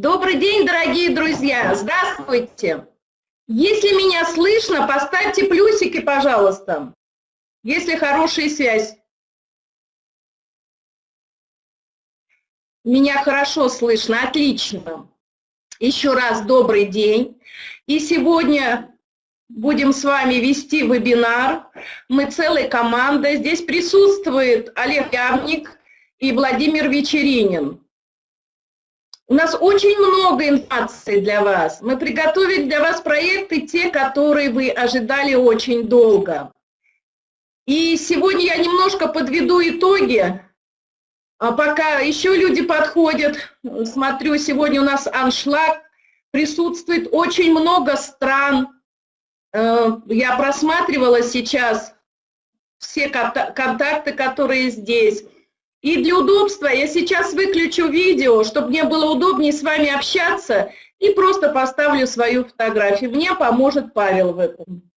Добрый день, дорогие друзья! Здравствуйте! Если меня слышно, поставьте плюсики, пожалуйста, если хорошая связь. Меня хорошо слышно, отлично. Еще раз добрый день. И сегодня будем с вами вести вебинар. Мы целая команда. Здесь присутствует Олег Явник и Владимир Вечеринин. У нас очень много информации для вас. Мы приготовили для вас проекты, те, которые вы ожидали очень долго. И сегодня я немножко подведу итоги, а пока еще люди подходят. Смотрю, сегодня у нас аншлаг, присутствует очень много стран. Э, я просматривала сейчас все контакты, которые здесь. И для удобства я сейчас выключу видео, чтобы мне было удобнее с вами общаться, и просто поставлю свою фотографию. Мне поможет Павел в этом.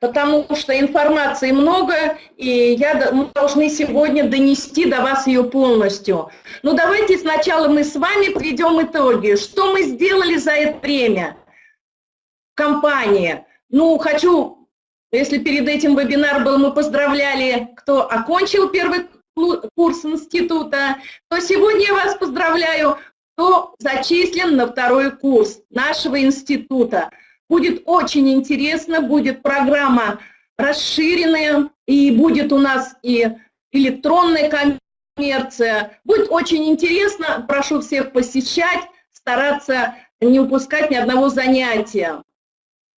потому что информации много, и я, мы должны сегодня донести до вас ее полностью. Ну давайте сначала мы с вами подведем итоги. Что мы сделали за это время? Компания. Ну, хочу если перед этим вебинар был, мы поздравляли, кто окончил первый курс института, то сегодня я вас поздравляю, кто зачислен на второй курс нашего института. Будет очень интересно, будет программа расширенная, и будет у нас и электронная коммерция. Будет очень интересно, прошу всех посещать, стараться не упускать ни одного занятия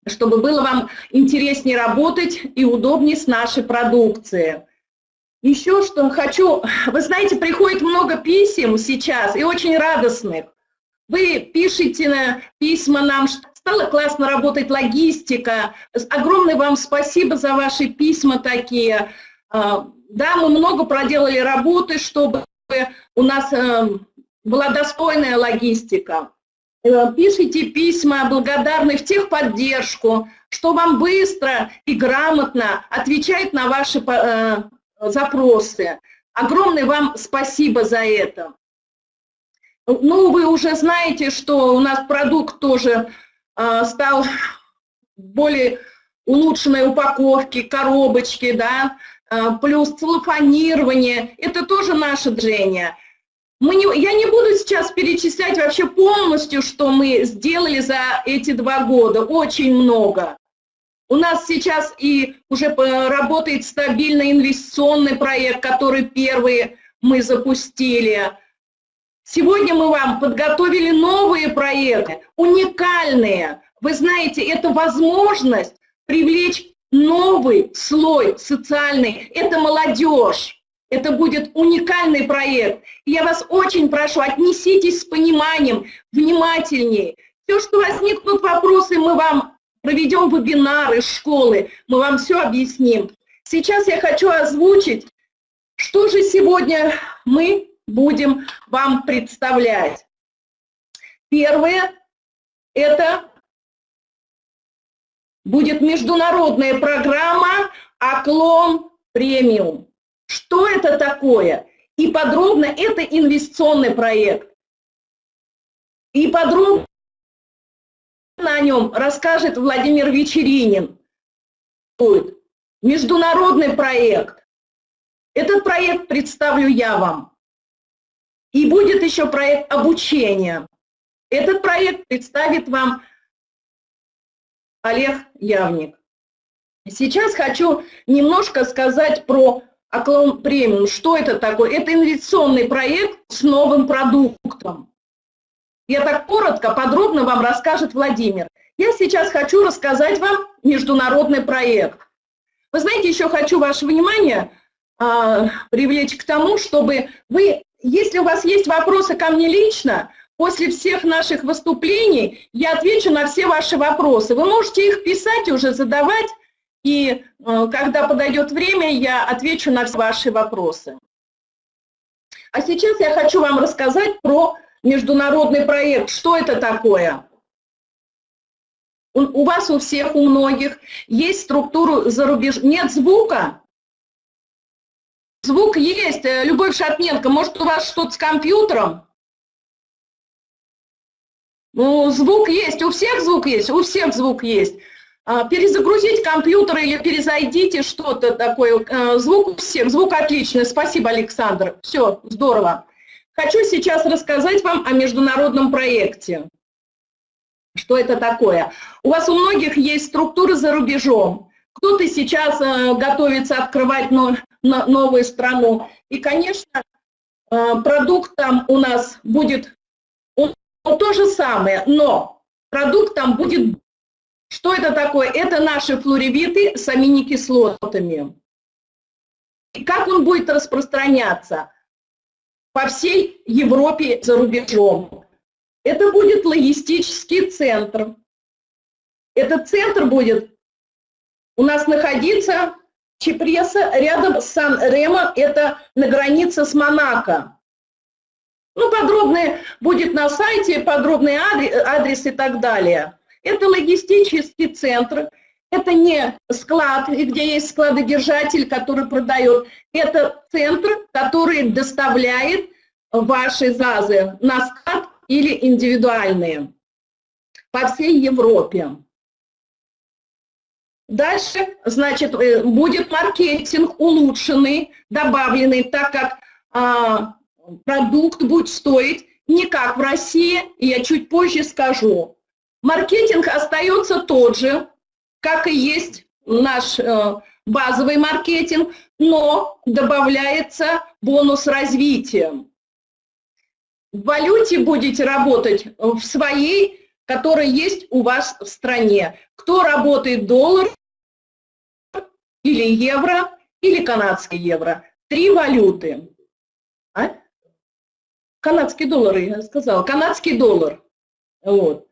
чтобы было вам интереснее работать и удобнее с нашей продукцией. Еще что хочу, вы знаете, приходит много писем сейчас и очень радостных. Вы пишете на письма нам, что стало классно работать логистика. Огромное вам спасибо за ваши письма такие. А, да, мы много проделали работы, чтобы у нас э, была достойная логистика. Э, пишите письма благодарны в техподдержку, что вам быстро и грамотно отвечает на ваши э, запросы. Огромное вам спасибо за это. Ну, вы уже знаете, что у нас продукт тоже э, стал более улучшенной упаковки, коробочки, да, плюс целлофанирование. Это тоже наше движение. Мы не, я не буду сейчас перечислять вообще полностью, что мы сделали за эти два года. Очень много. У нас сейчас и уже работает стабильный инвестиционный проект, который первый мы запустили. Сегодня мы вам подготовили новые проекты, уникальные. Вы знаете, это возможность привлечь новый слой социальный, это молодежь. Это будет уникальный проект. я вас очень прошу, отнеситесь с пониманием, внимательнее. Все, что возникнут вопросы, мы вам проведем вебинары школы, мы вам все объясним. Сейчас я хочу озвучить, что же сегодня мы будем вам представлять. Первое – это будет международная программа «Оклон премиум». Что это такое? И подробно это инвестиционный проект. И подробно о нем расскажет Владимир Вечеринин. Международный проект. Этот проект представлю я вам. И будет еще проект обучения. Этот проект представит вам Олег Явник. Сейчас хочу немножко сказать про Аклон премиум, что это такое? Это инвестиционный проект с новым продуктом. Я так коротко, подробно вам расскажет Владимир. Я сейчас хочу рассказать вам международный проект. Вы знаете, еще хочу ваше внимание а, привлечь к тому, чтобы вы, если у вас есть вопросы ко мне лично, после всех наших выступлений я отвечу на все ваши вопросы. Вы можете их писать уже, задавать, и э, когда подойдет время, я отвечу на все ваши вопросы. А сейчас я хочу вам рассказать про международный проект. Что это такое? У вас у всех, у многих есть структуру зарубеж... Нет звука? Звук есть, э, Любовь Шатненко, может у вас что-то с компьютером? Ну, звук есть, у всех звук есть, у всех звук есть. А, перезагрузить компьютер или перезайдите что-то такое. Э, звук у всех, звук отличный. Спасибо, Александр. Все, здорово. Хочу сейчас рассказать вам о международном проекте. Что это такое? У вас у многих есть структуры за рубежом. Кто-то сейчас э, готовится открывать но, но, новую страну. И, конечно, э, продукт там у нас будет то же самое, но продукт там будет... Что это такое? Это наши флоревиты с аминокислотами. И как он будет распространяться? По всей Европе за рубежом. Это будет логистический центр. Этот центр будет у нас находиться Чепреса рядом с Сан-Ремо, это на границе с Монако. Ну, подробное будет на сайте, подробный адрес и так далее. Это логистический центр, это не склад, где есть складодержатель, который продает. Это центр, который доставляет ваши ЗАЗы на склад или индивидуальные по всей Европе. Дальше, значит, э, будет маркетинг улучшенный, добавленный, так как а, продукт будет стоить не как в России, я чуть позже скажу. Маркетинг остается тот же, как и есть наш э, базовый маркетинг, но добавляется бонус развития. В валюте будете работать в своей которые есть у вас в стране. Кто работает доллар или евро, или канадский евро. Три валюты. А? Канадский доллар, я сказала. Канадский доллар. Вот.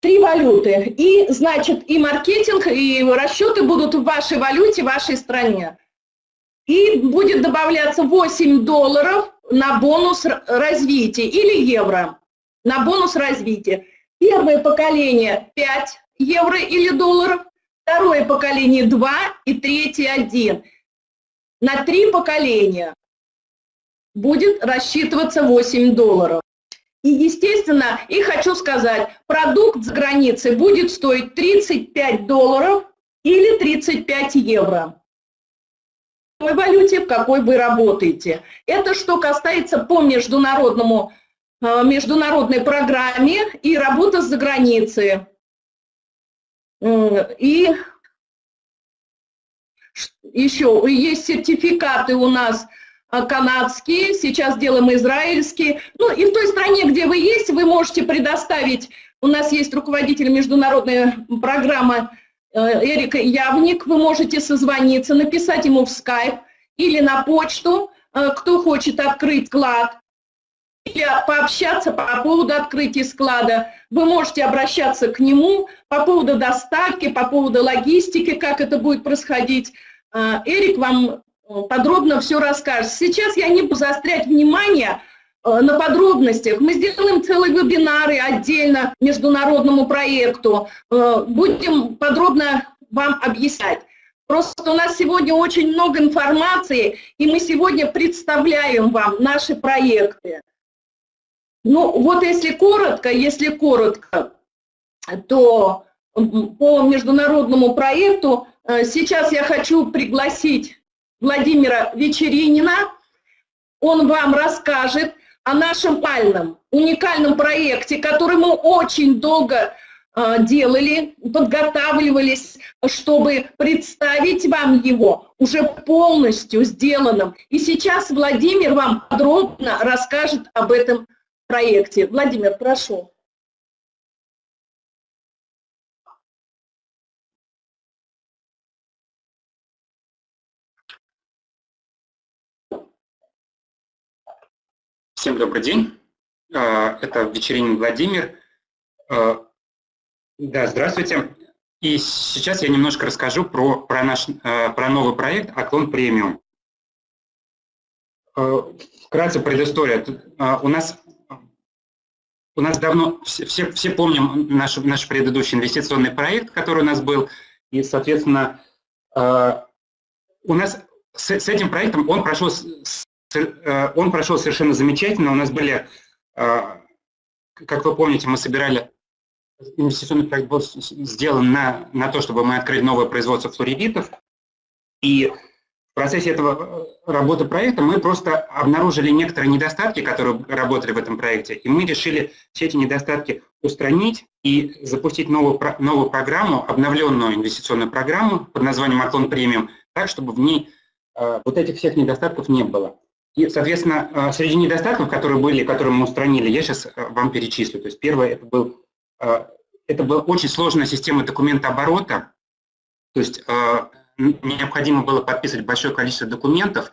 Три валюты. И, значит, и маркетинг, и расчеты будут в вашей валюте, в вашей стране. И будет добавляться 8 долларов на бонус развития или евро на бонус развития. Первое поколение 5 евро или долларов, второе поколение 2 и третье 1. На три поколения будет рассчитываться 8 долларов. И, естественно, и хочу сказать, продукт за границей будет стоить 35 долларов или 35 евро. В какой валюте, в какой вы работаете. Это что касается по международному Э, международной программе и работа за границей. И еще есть сертификаты у нас э, канадские, сейчас делаем израильские. Ну и в той стране, где вы есть, вы можете предоставить, у нас есть руководитель международной программы э, Эрик Явник, вы можете созвониться, написать ему в скайп или на почту, кто хочет открыть клад или пообщаться по поводу открытия склада. Вы можете обращаться к нему по поводу доставки, по поводу логистики, как это будет происходить. Эрик вам э, подробно все расскажет. Сейчас я не буду заострять внимание э, на подробностях. Мы сделаем целые вебинары отдельно международному проекту. Э, будем подробно вам объяснять. Просто у нас сегодня очень много информации, и мы сегодня представляем вам наши проекты. Ну, вот если коротко, если коротко, то по международному проекту э, сейчас я хочу пригласить Владимира Вечеринина. Он вам расскажет о нашем пальном, уникальном проекте, который мы очень долго э, делали, подготавливались, чтобы представить вам его уже полностью сделанным. И сейчас Владимир вам подробно расскажет об этом проекте. Владимир, прошу. Всем добрый день. А, это Вечеринин Владимир. А, да, здравствуйте. И сейчас я немножко расскажу про, про, наш, а, про новый проект «Оклон премиум». Вкратце предыстория. У нас у нас давно, все, все, помним наш, наш предыдущий инвестиционный проект, который у нас был, и, соответственно, у нас с, с этим проектом он прошел, он прошел совершенно замечательно. У нас были, как вы помните, мы собирали, инвестиционный проект был сделан на, на то, чтобы мы открыли новое производство флоридитов. И процессе этого э, работы проекта мы просто обнаружили некоторые недостатки, которые работали в этом проекте, и мы решили все эти недостатки устранить и запустить новую, новую программу, обновленную инвестиционную программу под названием «Аклон премиум», так, чтобы в ней э, вот этих всех недостатков не было. И, соответственно, э, среди недостатков, которые были, которые мы устранили, я сейчас э, вам перечислю. То есть первое, это, был, э, это была очень сложная система документооборота, то есть необходимо было подписывать большое количество документов,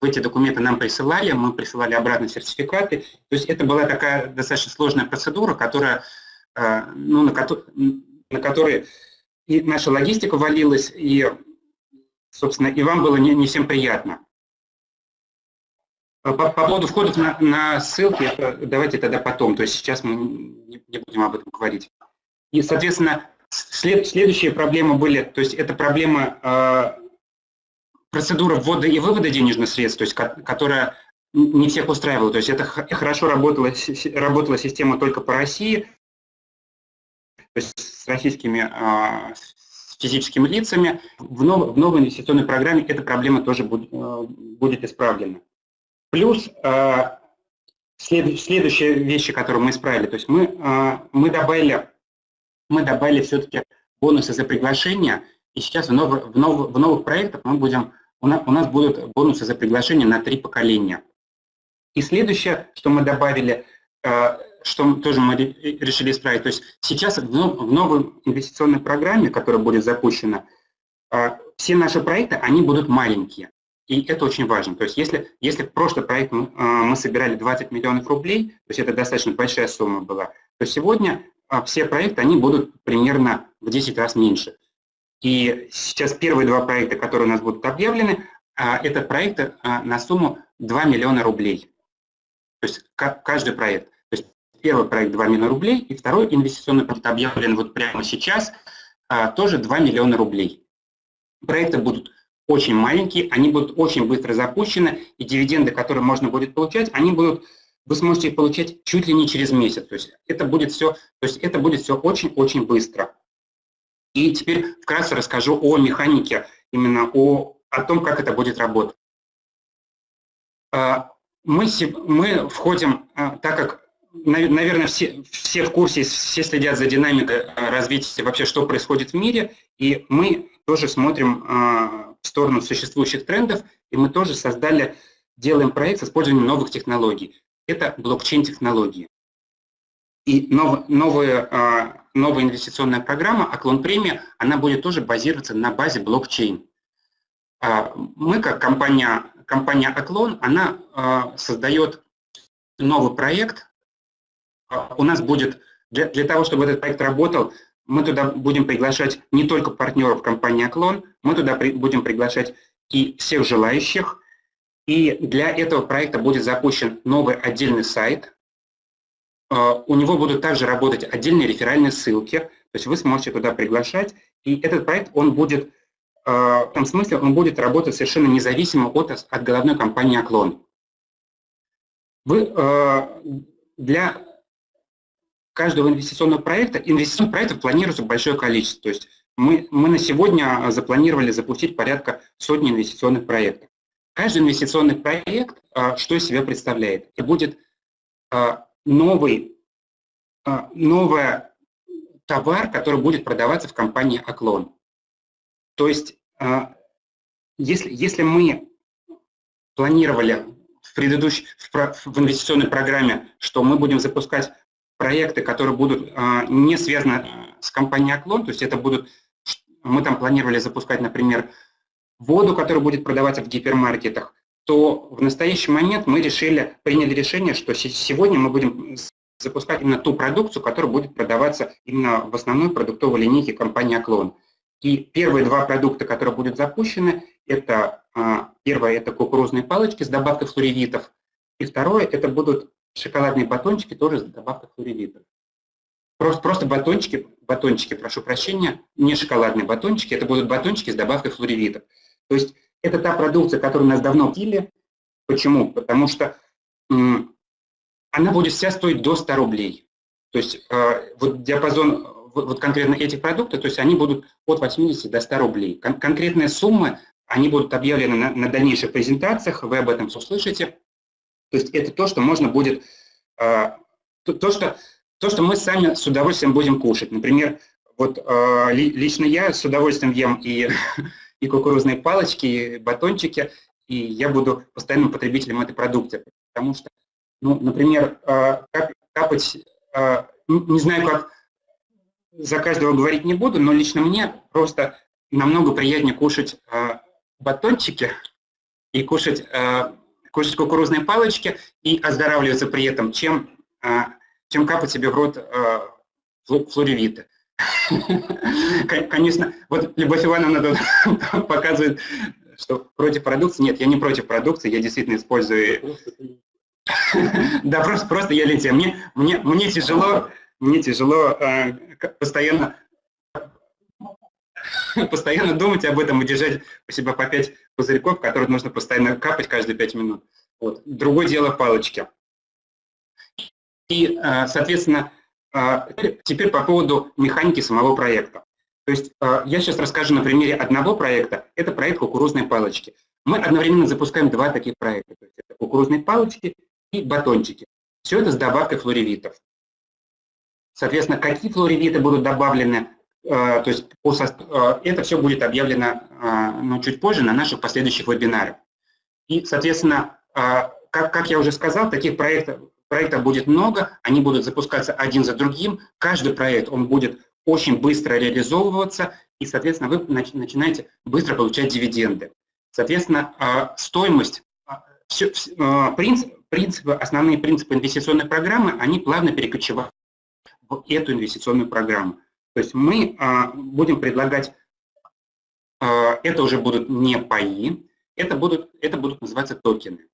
эти документы нам присылали, мы присылали обратно сертификаты. То есть это была такая достаточно сложная процедура, которая, ну, на, ко на которой и наша логистика валилась, и, собственно, и вам было не, не всем приятно. По, по поводу входов на, на ссылки, давайте тогда потом, то есть сейчас мы не, не будем об этом говорить. И, соответственно, След, следующие проблемы были, то есть это проблема э, процедуры ввода и вывода денежных средств, то есть которая не всех устраивала. То есть это хорошо работала, работала система только по России, то есть с российскими э, с физическими лицами. В, нов, в новой инвестиционной программе эта проблема тоже будет, э, будет исправлена. Плюс э, след, следующие вещи, которые мы исправили, то есть мы, э, мы добавили мы добавили все-таки бонусы за приглашение, и сейчас в, нов, в, нов, в новых проектах мы будем, у нас, у нас будут бонусы за приглашение на три поколения. И следующее, что мы добавили, э, что тоже мы решили исправить, то есть сейчас в, новой инвестиционной программе, которая будет запущена, все наши проекты, они будут маленькие. И это очень важно. То есть если, если в прошлый проект мы, мы собирали 20 миллионов рублей, то есть это достаточно большая сумма была, то сегодня а все проекты, они будут примерно в 10 раз меньше. И сейчас первые два проекта, которые у нас будут объявлены, а, это проекты а, на сумму 2 миллиона рублей. То есть каждый проект. То есть первый проект 2 миллиона рублей, и второй инвестиционный проект объявлен вот прямо сейчас, тоже 2 миллиона рублей. Проекты будут очень маленькие, они будут очень быстро запущены, и дивиденды, которые можно будет получать, они будут вы сможете их получать чуть ли не через месяц. То есть это будет все, то есть это будет все очень-очень быстро. И теперь вкратце расскажу о механике, именно о, о том, как это будет работать. А, мы, мы входим, а, так как, наверное, все, все в курсе, все следят за динамикой а, развития вообще, что происходит в мире, и мы тоже смотрим в сторону существующих трендов, и мы тоже создали, делаем проект с использованием новых технологий это блокчейн-технологии. И нов, новая, а, новая инвестиционная программа «Оклон премия», она будет тоже базироваться на базе блокчейн. А, мы, как компания, компания «Оклон», она а, создает новый проект. У нас будет, для, для того, чтобы этот проект работал, мы туда будем приглашать не только партнеров компании «Оклон», мы туда при, будем приглашать и всех желающих, и для этого проекта будет запущен новый отдельный сайт. А, у него будут также работать отдельные реферальные ссылки, то есть вы сможете туда приглашать. И этот проект, он будет, а, в том смысле, он будет работать совершенно независимо от, от головной компании «Оклон». Вы а, для каждого инвестиционного проекта, инвестиционных проектов планируется большое количество. То есть мы, мы на сегодня запланировали запустить порядка сотни инвестиционных проектов. Каждый инвестиционный проект а, что из себя представляет? Это будет а, новый, а, новый товар, который будет продаваться в компании «Оклон». То есть, если, если мы планировали в предыдущей, в, в инвестиционной программе, что мы будем запускать проекты, которые будут не связаны с компанией «Оклон», то есть это будут, мы там планировали запускать, например, воду, которая будет продаваться в гипермаркетах, то в настоящий момент мы решили, приняли решение, что сегодня мы будем запускать именно ту продукцию, которая будет продаваться именно в основной продуктовой линейке компании «Оклон». И первые два продукта, которые будут запущены, это а, первое – это кукурузные палочки с добавкой флоревитов, и второе – это будут шоколадные батончики тоже с добавкой флоревитов. Просто, просто батончики, батончики, прошу прощения, не шоколадные батончики, это будут батончики с добавкой флоревитов. То есть это та продукция, которую нас давно купили. Почему? Потому что она будет вся стоить до 100 рублей. То есть э, вот диапазон вот конкретно этих продуктов, то есть они будут от 80 до 100 рублей. Кон конкретные суммы, они будут объявлены на, на дальнейших презентациях, вы об этом услышите. То есть это то, что можно будет, э, то, то, что, то, что мы сами с удовольствием будем кушать. Например, вот э, лично я с удовольствием ем и, и кукурузные палочки, и батончики, и я буду постоянным потребителем этой продукции. Потому что, ну, например, э, капать, не знаю, как за каждого говорить не буду, но лично мне просто намного приятнее кушать батончики и кушать, кукурузные палочки и оздоравливаться при этом, чем, э, чем капать себе в рот э, флоревиты. Конечно, вот Любовь Ивановна тут показывает, что против продукции. Нет, я не против продукции, я действительно использую... Да, просто, просто я летел. Мне, мне, мне тяжело, мне тяжело э, постоянно постоянно думать об этом и держать у себя по 5 пузырьков, которые нужно постоянно капать каждые 5 минут. Вот. Другое дело палочки. И, э, соответственно, а, теперь по поводу механики самого проекта. То есть а, я сейчас расскажу на примере одного проекта. Это проект кукурузной палочки. Мы одновременно запускаем два таких проекта. То есть это кукурузные палочки и батончики. Все это с добавкой флоревитов. Соответственно, какие флоревиты будут добавлены, то есть это все будет объявлено ну, чуть позже на наших последующих вебинарах. И, соответственно, как, как я уже сказал, таких проектов, Проектов будет много, они будут запускаться один за другим. Каждый проект, он будет очень быстро реализовываться, и, соответственно, вы начинаете быстро получать дивиденды. Соответственно, а, стоимость, а, а, принцип, принципы, основные принципы инвестиционной программы, они плавно перекочевают в эту инвестиционную программу. То есть мы будем предлагать, это уже будут не паи, это будут, это будут называться токены.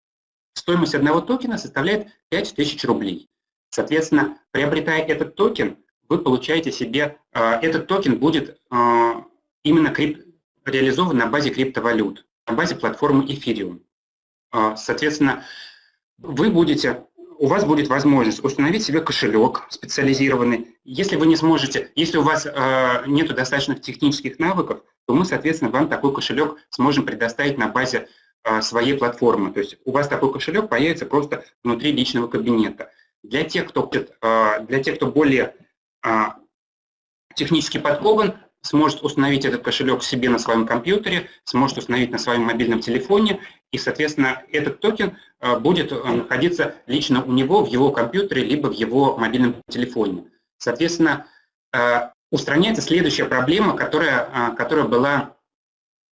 Стоимость одного токена составляет 5000 рублей. Соответственно, приобретая этот токен, вы получаете себе, а, этот токен будет а, именно крип, реализован на базе криптовалют, на базе платформы Ethereum. А, соответственно, вы будете, у вас будет возможность установить себе кошелек специализированный. Если вы не сможете, если у вас нет достаточных технических навыков, то мы, соответственно, вам такой кошелек сможем предоставить на базе а, своей платформы. То есть у вас такой кошелек появится просто внутри личного кабинета. Для тех, кто, а, для тех, кто более а, технически подкован, сможет установить этот кошелек себе на своем компьютере, сможет установить на своем мобильном телефоне, и, соответственно, этот токен будет находиться лично у него в его компьютере, либо в его мобильном телефоне. Соответственно, устраняется следующая проблема, которая, которая была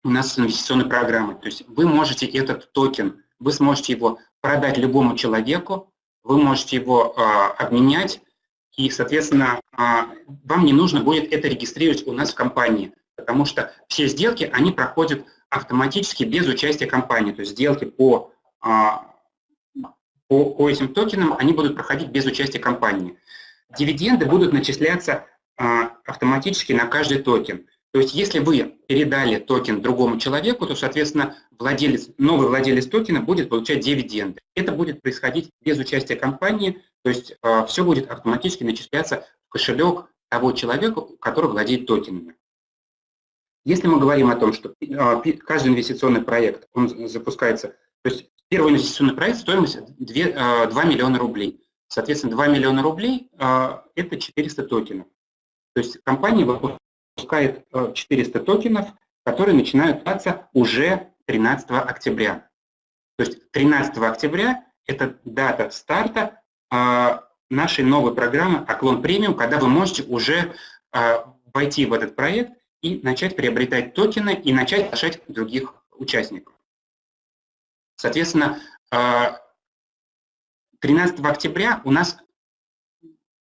у нас инвестиционной программы. То есть вы можете этот токен, вы сможете его продать любому человеку, вы можете его э, обменять, и, соответственно, э, вам не нужно будет это регистрировать у нас в компании, потому что все сделки, они проходят автоматически без участия компании. То есть сделки по, э, по, по этим токенам, они будут проходить без участия компании. Дивиденды будут начисляться э, автоматически на каждый токен. То есть если вы передали токен другому человеку, то, соответственно, владелец, новый владелец токена будет получать дивиденды. Это будет происходить без участия компании, то есть э, все будет автоматически начисляться в кошелек того человека, который владеет токенами. Если мы говорим о том, что э, каждый инвестиционный проект, он запускается, то есть первый инвестиционный проект стоимость 2, 2 э, миллиона рублей. Соответственно, 2 миллиона рублей – это 400 токенов. То есть компания выпускает 400 э, токенов, которые начинают даться уже 13 октября. То есть 13 октября – это дата старта э, нашей новой программы «Оклон премиум», когда вы можете уже э, войти в этот проект и начать приобретать токены и начать приглашать других участников. Соответственно, 13 октября у нас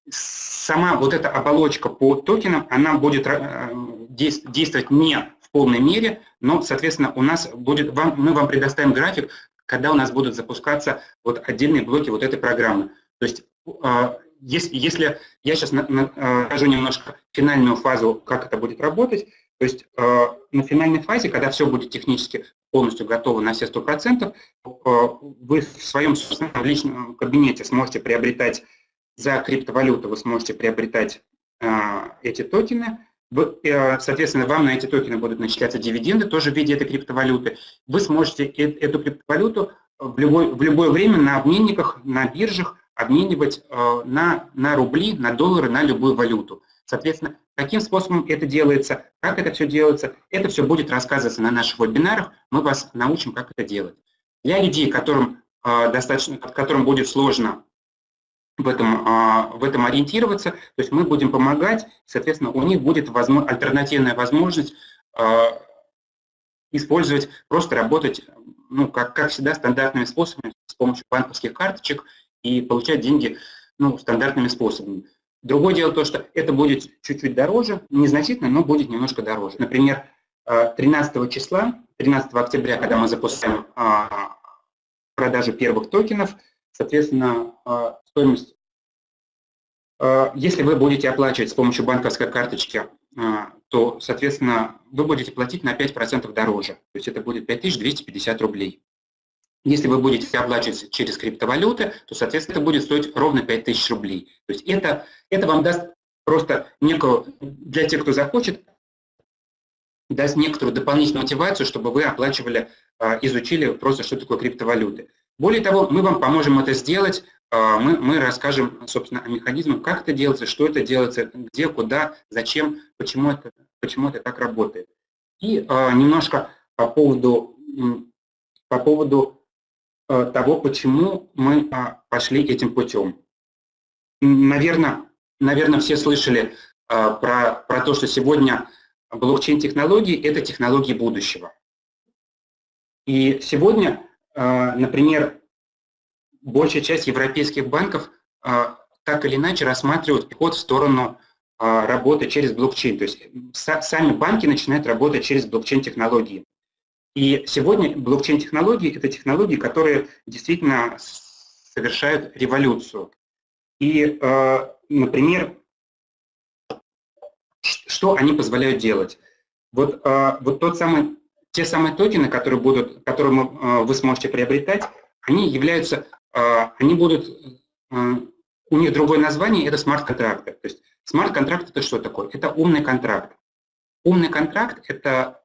сама вот эта оболочка по токенам, она будет э, действовать не в полной мере, но, соответственно, у нас будет, вам, мы вам предоставим график, когда у нас будут запускаться вот отдельные блоки вот этой программы. То есть, э, если, если я сейчас скажу немножко финальную фазу, как это будет работать, то есть на финальной фазе, когда все будет технически полностью готова на все 100%, вы в своем собственном личном кабинете сможете приобретать за криптовалюту, вы сможете приобретать эти токены, соответственно, вам на эти токены будут начисляться дивиденды, тоже в виде этой криптовалюты. Вы сможете эту криптовалюту в любое, в любое время на обменниках, на биржах обменивать э, на, на рубли, на доллары, на любую валюту. Соответственно, каким способом это делается, как это все делается, это все будет рассказываться на наших вебинарах, мы вас научим, как это делать. Для людей, которым, э, достаточно, которым будет сложно в этом, э, в этом ориентироваться, то есть мы будем помогать, соответственно, у них будет возможно, альтернативная возможность использовать, просто работать, ну, как, как всегда, стандартными способами с помощью банковских карточек и получать деньги ну, стандартными способами. Другое дело то, что это будет чуть-чуть дороже, незначительно, но будет немножко дороже. Например, 13 э, числа, 13 октября, когда мы запускаем а, продажу первых токенов, соответственно, э, стоимость, э, если вы будете оплачивать с помощью банковской карточки, то, соответственно, вы будете платить на 5% дороже. То есть это будет 5250 рублей. Если вы будете оплачивать через криптовалюты, то, соответственно, это будет стоить ровно 5000 рублей. То есть это, это вам даст просто некую, для тех, кто захочет, даст некоторую дополнительную мотивацию, чтобы вы оплачивали, а, изучили просто, что такое криптовалюты. Более того, мы вам поможем это сделать, а, мы, мы расскажем, собственно, о механизмах, как это делается, что это делается, где, куда, зачем, почему это, почему это так работает. И а, немножко по поводу, по поводу Э, того, почему мы а, пошли этим путем. Наверное, наверное все слышали а, про, про то, что сегодня блокчейн-технологии – это технологии будущего. И сегодня, а, например, большая часть европейских банков так или иначе рассматривают ход в сторону работы через блокчейн. То есть сами банки начинают работать через блокчейн-технологии. И сегодня блокчейн-технологии – это технологии, которые действительно совершают революцию. И, например, что они позволяют делать? Вот, вот тот самый, те самые токены, которые, будут, которые э, вы сможете приобретать, они являются, они будут, у них другое название – это смарт-контракты. То есть смарт-контракт – это что такое? Это умный контракт. Умный контракт – это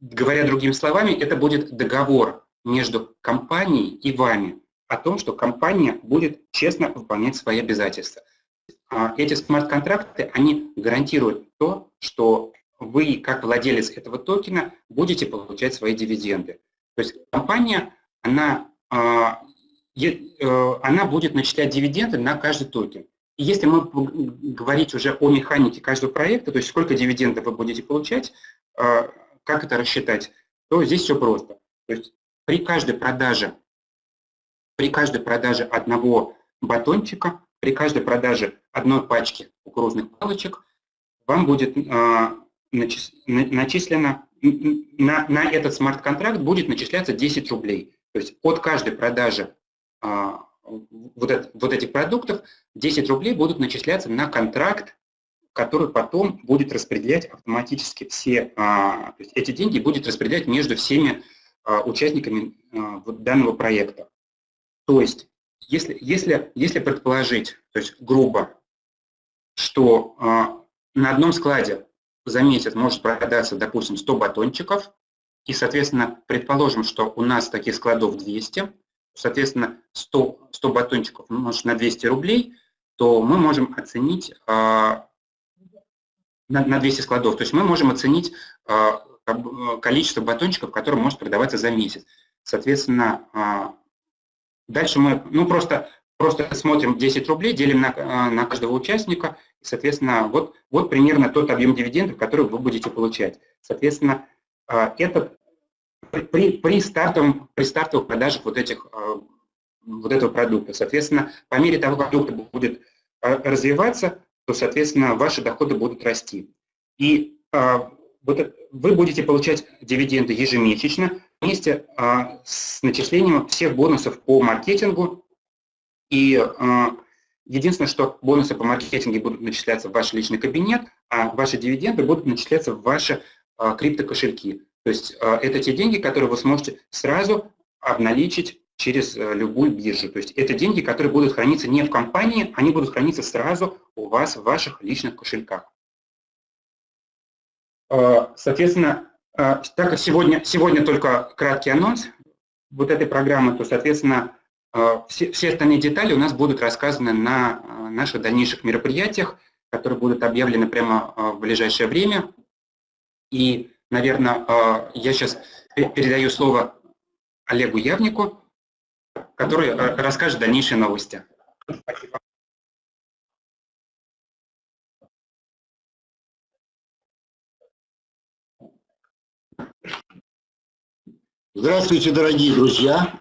Говоря другими словами, это будет договор между компанией и вами о том, что компания будет честно выполнять свои обязательства. А эти смарт-контракты, они гарантируют то, что вы, как владелец этого токена, будете получать свои дивиденды. То есть компания, она, а, э, она будет начислять дивиденды на каждый токен. И если мы говорить уже о механике каждого проекта, то есть сколько дивидендов вы будете получать, а, как это рассчитать, то здесь все просто. То есть при каждой продаже, при каждой продаже одного батончика, при каждой продаже одной пачки кукурузных палочек вам будет э, начислено, на, на этот смарт-контракт будет начисляться 10 рублей. То есть от каждой продажи э, вот, это, вот этих продуктов 10 рублей будут начисляться на контракт который потом будет распределять автоматически все, а, то есть эти деньги будет распределять между всеми а, участниками а, данного проекта. То есть, если, если, если предположить, то есть грубо, что на одном складе за месяц может продаться, допустим, 100 батончиков, и, соответственно, предположим, что у нас таких складов 200, соответственно, 100, 100 батончиков умножить на 200 рублей, то мы можем оценить на, на 200 складов. То есть мы можем оценить а, количество батончиков, которые может продаваться за месяц. Соответственно, а, дальше мы ну, просто, просто смотрим 10 рублей, делим на, а, на каждого участника, соответственно, вот, вот примерно тот объем дивидендов, который вы будете получать. Соответственно, это при, при, стартовом, при стартовых продажах вот, этих, вот этого продукта. Соответственно, по мере того, как продукт будет развиваться, то, соответственно, ваши доходы будут расти. И а, вот вы будете получать дивиденды ежемесячно вместе а, с начислением всех бонусов по маркетингу. И а, единственное, что бонусы по маркетингу будут начисляться в ваш личный кабинет, а ваши дивиденды будут начисляться в ваши а, криптокошельки. То есть это те деньги, которые вы сможете сразу обналичить через любую биржу. То есть это деньги, которые будут храниться не в компании, они будут храниться сразу у вас в ваших личных кошельках. Соответственно, так как сегодня, сегодня только краткий анонс вот этой программы, то, соответственно, все, все остальные детали у нас будут рассказаны на наших дальнейших мероприятиях, которые будут объявлены прямо в ближайшее время. И, наверное, я сейчас передаю слово Олегу Явнику, который расскажет дальнейшие новости. Здравствуйте, дорогие друзья!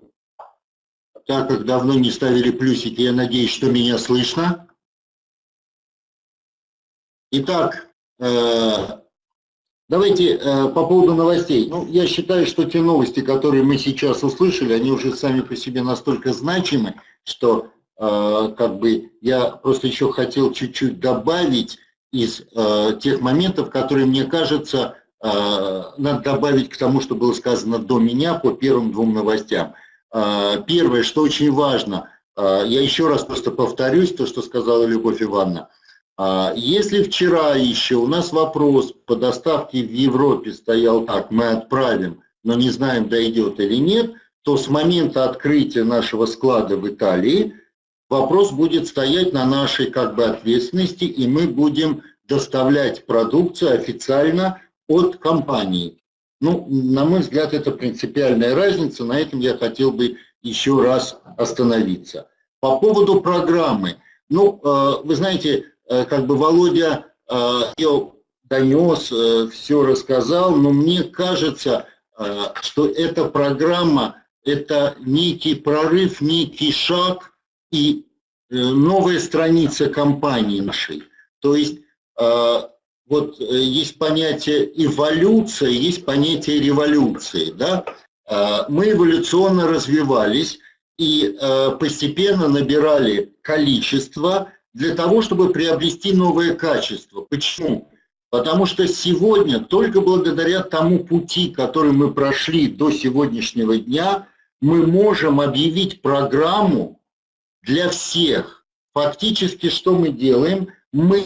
Так как давно не ставили плюсики, я надеюсь, что меня слышно. Итак, э, давайте э, по поводу новостей. Ну, я считаю, что те новости, которые мы сейчас услышали, они уже сами по себе настолько значимы, что э, как бы я просто еще хотел чуть-чуть добавить из тех моментов, которые, мне кажется, надо добавить к тому, что было сказано до меня по первым двум новостям. Э, первое, что очень важно, э, я еще раз просто повторюсь то, что сказала Любовь Ивановна. Если вчера еще у нас вопрос по доставке в Европе стоял так, мы отправим, но не знаем, дойдет или нет, то с момента открытия нашего склада в Италии вопрос будет стоять на нашей как бы ответственности, и мы будем доставлять продукцию официально от компании. Ну, на мой взгляд, это принципиальная разница, на этом я хотел бы еще раз остановиться. По поводу программы. Ну, э, вы знаете, э, как бы Володя э, ее донес, все рассказал, но мне кажется, что эта программа – это некий прорыв, некий шаг и новая страница компании нашей. То есть вот э, есть понятие эволюция, есть понятие революции. Да? А, мы эволюционно развивались и э, постепенно набирали количество для того, чтобы приобрести новое качество. Почему? Потому что сегодня, только благодаря тому пути, который мы прошли до сегодняшнего дня, мы можем объявить программу для всех. Фактически, что мы делаем? Мы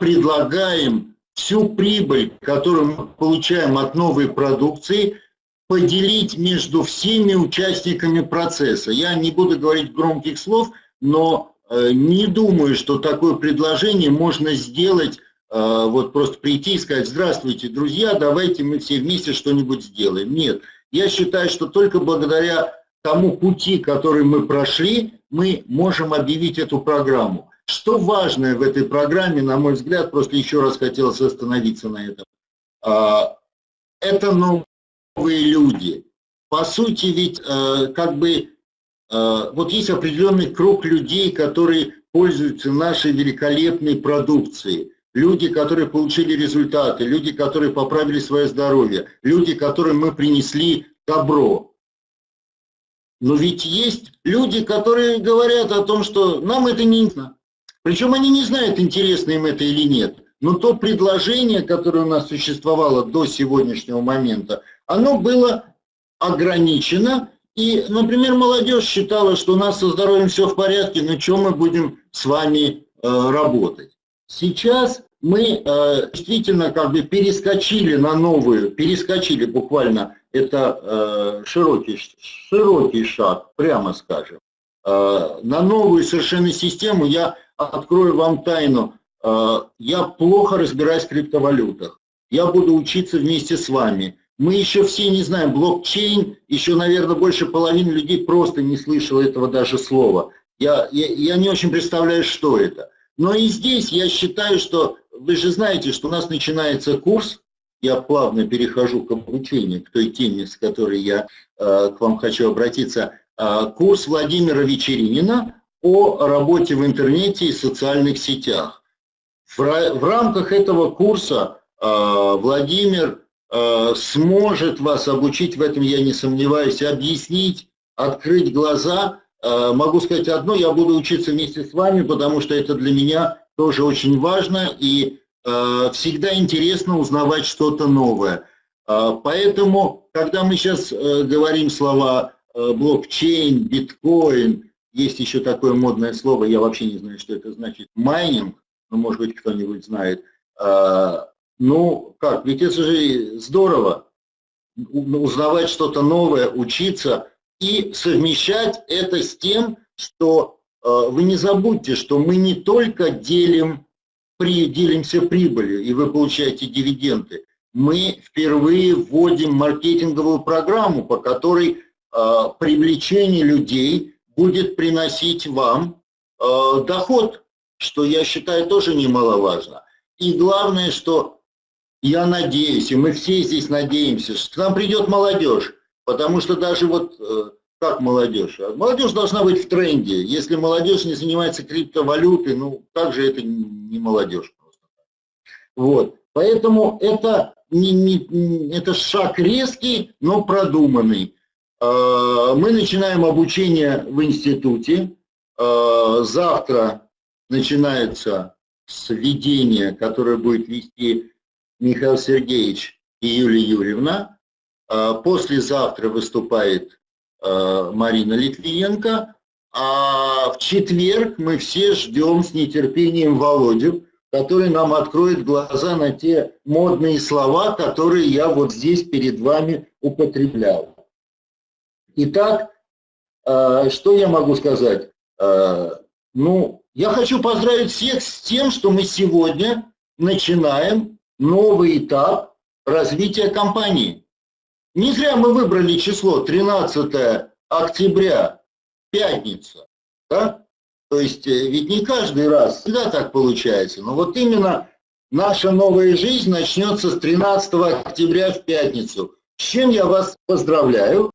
предлагаем всю прибыль, которую мы получаем от новой продукции, поделить между всеми участниками процесса. Я не буду говорить громких слов, но э, не думаю, что такое предложение можно сделать, э, вот просто прийти и сказать, здравствуйте, друзья, давайте мы все вместе что-нибудь сделаем. Нет, я считаю, что только благодаря тому пути, который мы прошли, мы можем объявить эту программу. Что важное в этой программе, на мой взгляд, просто еще раз хотелось остановиться на этом. А, это новые люди. По сути, ведь э, как бы э, вот есть определенный круг людей, которые пользуются нашей великолепной продукцией. Люди, которые получили результаты, люди, которые поправили свое здоровье, люди, которым мы принесли добро. Но ведь есть люди, которые говорят о том, что нам это не интересно. Причем они не знают, интересно им это или нет. Но то предложение, которое у нас существовало до сегодняшнего момента, оно было ограничено. И, например, молодежь считала, что у нас со здоровьем все в порядке, но что мы будем с вами э, работать? Сейчас мы э, действительно как бы перескочили на новую, перескочили буквально, это э, широкий, широкий шаг, прямо скажем, э, на новую совершенно систему. Я открою вам тайну. Э, я плохо разбираюсь в криптовалютах. Я буду учиться вместе с вами. Мы еще все не знаем блокчейн, еще, наверное, больше половины людей просто не слышало этого даже слова. Я, я, я не очень представляю, что это. Но и здесь я считаю, что вы же знаете, что у нас начинается курс, я плавно перехожу к обучению, к той теме, с которой я э, к вам хочу обратиться, э, курс Владимира Вечеринина о работе в интернете и социальных сетях. В, рамках этого курса э, Владимир э, сможет вас обучить, в этом я не сомневаюсь, объяснить, открыть глаза. Э, могу сказать одно, я буду учиться вместе с вами, потому что это для меня тоже очень важно и всегда интересно узнавать что-то новое. А, поэтому, когда мы сейчас э, говорим слова э, блокчейн, биткоин, есть еще такое модное слово, я вообще не знаю, что это значит, майнинг, ну, может быть, кто-нибудь знает. А, ну, как, ведь это же здорово, узнавать что-то новое, учиться и совмещать это с тем, что э, вы не забудьте, что мы не только делим, при, делимся прибылью, и вы получаете дивиденды, мы впервые вводим маркетинговую программу, по которой э, привлечение людей будет приносить вам э, доход, что я считаю тоже немаловажно. И главное, что я надеюсь, и мы все здесь надеемся, что к нам придет молодежь, потому что даже вот э, как молодежь? Молодежь должна быть в тренде. Если молодежь не занимается криптовалютой, ну, также это не молодежь просто. Вот. Поэтому это, не, не, это шаг резкий, но продуманный. Э, мы начинаем обучение в институте. Э, завтра начинается сведение, которое будет вести Михаил Сергеевич и Юлия Юрьевна. Э, послезавтра выступает Марина Литвиенко. А в четверг мы все ждем с нетерпением Володю, который нам откроет глаза на те модные слова, которые я вот здесь перед вами употреблял. Итак, э, что я могу сказать? Э, ну, я хочу поздравить всех с тем, что мы сегодня начинаем новый этап развития компании. Не зря мы выбрали число 13 октября, пятница. Да? То есть э, ведь не каждый раз всегда так получается. Но вот именно наша новая жизнь начнется с 13 октября в пятницу. С чем я вас поздравляю.